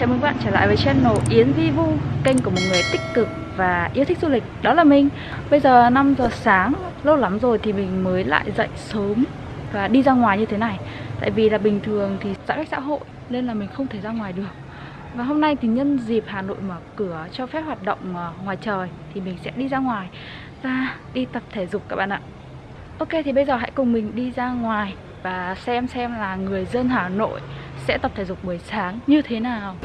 chào mừng các bạn trở lại với channel Yến Vi Vu, Kênh của một người tích cực và yêu thích du lịch. Đó là mình. Bây giờ 5 giờ sáng, Lâu lắm rồi thì mình mới lại dậy sớm Và đi ra ngoài như thế này. Tại vì là bình thường thì giãn cách xã hội Nên là mình không thể ra ngoài được. Và hôm nay thì nhân dịp Hà Nội mở cửa cho phép hoạt động ờ, ngoài trời Thì mình sẽ đi ra ngoài Và đi tập thể dục các bạn ạ. Ok, thì bây giờ hãy cùng mình đi ra ngoài Và xem xem là người dân Hà Nội sẽ tập thể dục buổi sáng như thế nào?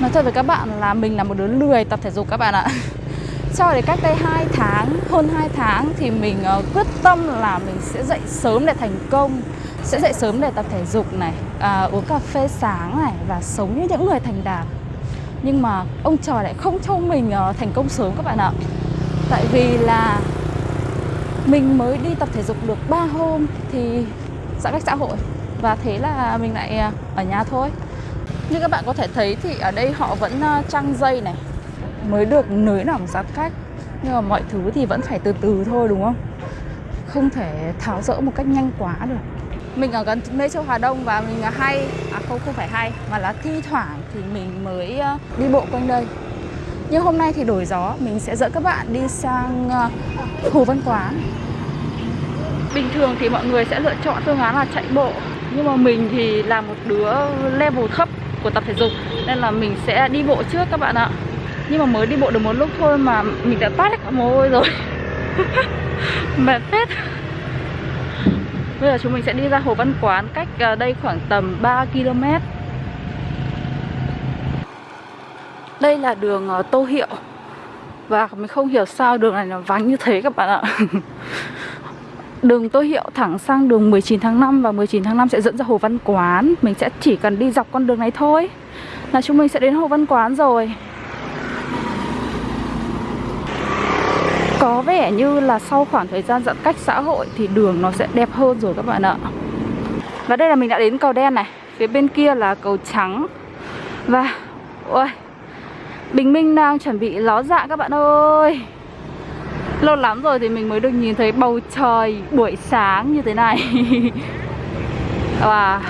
Nói thật với các bạn là mình là một đứa lười tập thể dục các bạn ạ. Cho đến cách đây 2 tháng, hơn 2 tháng thì mình uh, quyết tâm là mình sẽ dậy sớm để thành công Sẽ dậy sớm để tập thể dục này, à, uống cà phê sáng này và sống như những người thành đạt. Nhưng mà ông trời lại không cho mình uh, thành công sớm các bạn ạ. Tại vì là mình mới đi tập thể dục được 3 hôm thì giãn cách xã hội Và thế là mình lại ờ, ở nhà thôi như các bạn có thể thấy thì ở đây họ vẫn ờ, trăng dây này. Mới được nới lỏng giãn cách. Nhưng mà mọi thứ thì vẫn phải từ từ thôi đúng không? Không thể tháo rỡ một cách nhanh quá được. Mình ở gần Mê Châu Hà Đông và mình hay. À không, không phải hay Mà là thi thoảng thì mình mới ờ, đi bộ quanh đây. Nhưng hôm nay thì đổi gió Mình sẽ dẫn các bạn đi sang ờ, Hồ Văn Quán. Bình thường thì mọi người sẽ lựa chọn phương án là chạy bộ. Nhưng mà mình thì là một đứa level thấp của tập thể dục. Nên là mình sẽ đi bộ trước các bạn ạ. Nhưng mà mới đi bộ được một lúc thôi mà mình đã toát hết cả mồ hôi rồi. Mệt phết. Bây giờ chúng mình sẽ đi ra hồ văn quán cách ờ, đây khoảng tầm 3 km đây là đường ờ, tô hiệu. Và mình không hiểu sao đường này nó vắng như thế các bạn ạ. Đường Tô Hiệu thẳng sang đường 19 tháng 5 và 19 tháng 5 sẽ dẫn ra Hồ Văn Quán. Mình sẽ chỉ cần đi dọc con đường này thôi. Là chúng mình sẽ đến Hồ Văn Quán rồi. Có vẻ như là sau khoảng thời gian giãn cách xã hội thì đường nó sẽ đẹp hơn rồi các bạn ạ. Và đây là mình đã đến cầu đen này. Phía bên kia là cầu trắng. Và, ôi, Bình Minh đang chuẩn bị ló dạ các bạn ơi. Lâu lắm rồi thì mình mới được nhìn thấy bầu trời buổi sáng như thế này. Và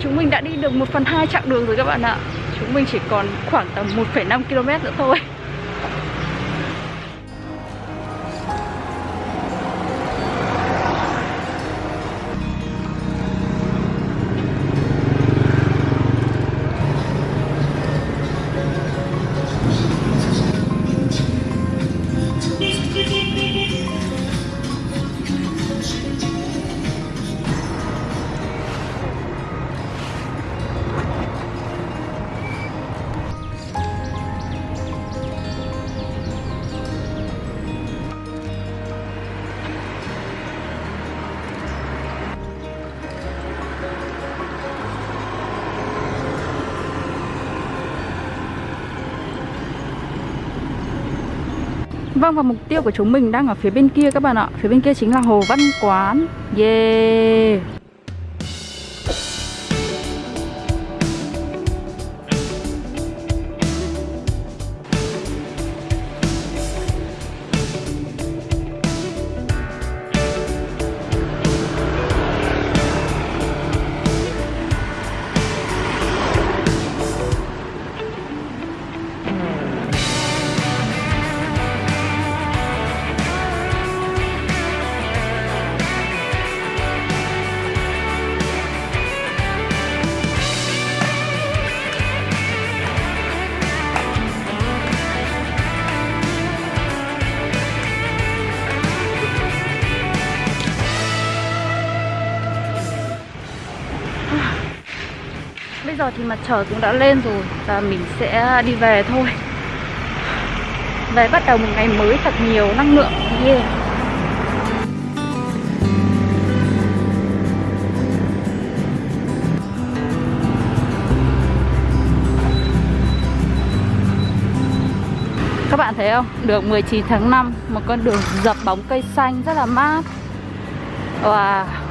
chúng mình đã đi được 1 phần 2 chặng đường rồi các bạn ạ. Chúng mình chỉ còn khoảng tầm 1,5 km nữa thôi. Vâng và mục tiêu của chúng mình đang ở phía bên kia các bạn ạ. Phía bên kia chính là Hồ Văn Quán. Yeah. Giờ thì mặt trời cũng đã lên rồi Và mình sẽ đi về thôi. Về bắt đầu một ngày mới thật nhiều năng lượng. Yeah. Các bạn thấy không? Được 19 tháng 5 Một con đường dập bóng cây xanh rất là mát. Wow.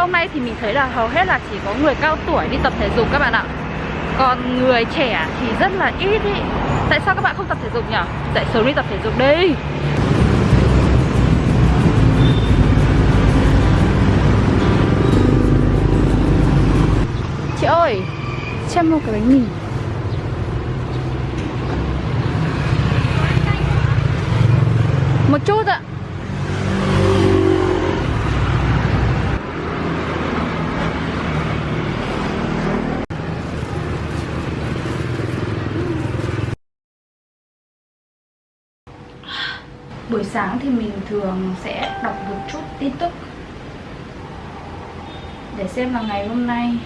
Hôm nay thì mình thấy là hầu hết là chỉ có người cao tuổi đi tập thể dục các bạn ạ. Còn người trẻ thì rất là ít ý. Tại sao các bạn không tập thể dục nhỉ? Dậy sớm đi tập thể dục đi. Chị ơi, Cho một cái bánh mì. Một chút ạ. Buổi sáng thì mình thường sẽ đọc một chút tin tức. Để xem là ngày hôm nay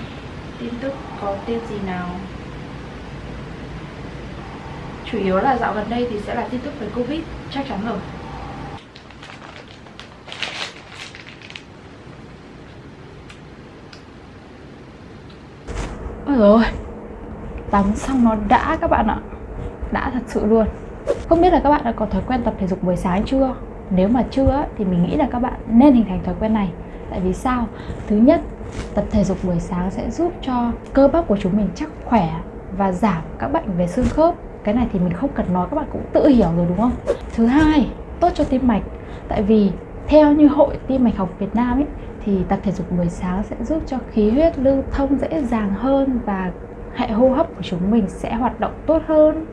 tin tức có tin gì nào. Chủ yếu là dạo gần đây thì sẽ là tin tức về Covid, Chắc chắn rồi. Ôi rồi Tắm xong nó đã các bạn ạ. Đã thật sự luôn. Không biết là các bạn đã có thói quen tập thể dục buổi sáng chưa? Nếu mà chưa thì mình nghĩ là các bạn nên hình thành thói quen này. Tại vì sao? Thứ nhất, tập thể dục buổi sáng sẽ giúp cho cơ bắp của chúng mình chắc khỏe và giảm các bệnh về xương khớp. Cái này thì mình không cần nói, các bạn cũng tự hiểu rồi, đúng không? Thứ hai, tốt cho tim mạch. Tại vì theo như hội tim mạch học Việt Nam ấy, thì tập thể dục buổi sáng sẽ giúp cho khí huyết lưu thông dễ dàng hơn và hệ hô hấp của chúng mình sẽ hoạt động tốt hơn.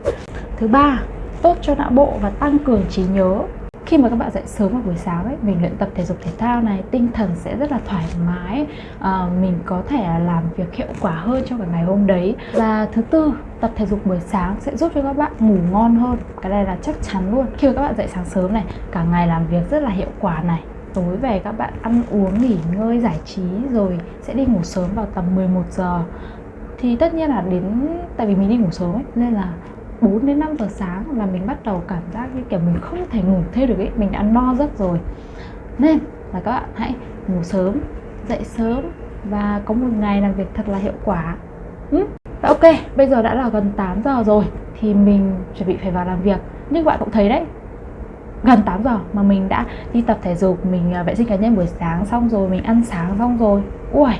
Thứ ba tốt cho não bộ và tăng cường trí nhớ. Khi mà các bạn dậy sớm vào buổi sáng ấy mình luyện tập thể dục thể thao này tinh thần sẽ rất là thoải mái à, mình có thể làm việc hiệu quả hơn trong cả ngày hôm đấy. Và thứ tư tập thể dục buổi sáng sẽ giúp cho các bạn ngủ ngon hơn. Cái này là chắc chắn luôn. Khi mà các bạn dậy sáng sớm này cả ngày làm việc rất là hiệu quả này. Tối về các bạn ăn uống nghỉ ngơi giải trí rồi sẽ đi ngủ sớm vào tầm 11 giờ. Thì tất nhiên là đến tại vì mình đi ngủ sớm ấy nên là 4 đến 5 giờ sáng là mình bắt đầu cảm giác như kiểu mình không thể ngủ thêm được ấy, mình đã no giấc rồi. Nên là các bạn hãy ngủ sớm, dậy sớm và có một ngày làm việc thật là hiệu quả. Ừ? ok, bây giờ đã là gần 8 giờ rồi thì mình chuẩn bị phải vào làm việc. Nhưng bạn cũng thấy đấy, gần 8 giờ mà mình đã đi tập thể dục, mình à, vệ sinh cá nhân buổi sáng xong rồi, mình ăn sáng xong rồi. Ui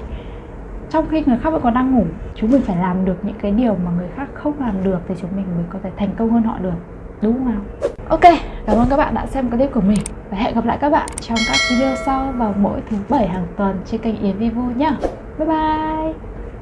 trong khi người khác vẫn còn đang ngủ, chúng mình phải làm được những cái điều mà người khác không làm được thì chúng mình mới có thể thành công hơn họ được. Đúng không ok, cảm ơn các bạn đã xem clip của mình. Và hẹn gặp lại các bạn trong các video sau vào mỗi thứ bảy hàng tuần trên kênh Yến Vivo nhé bye bye!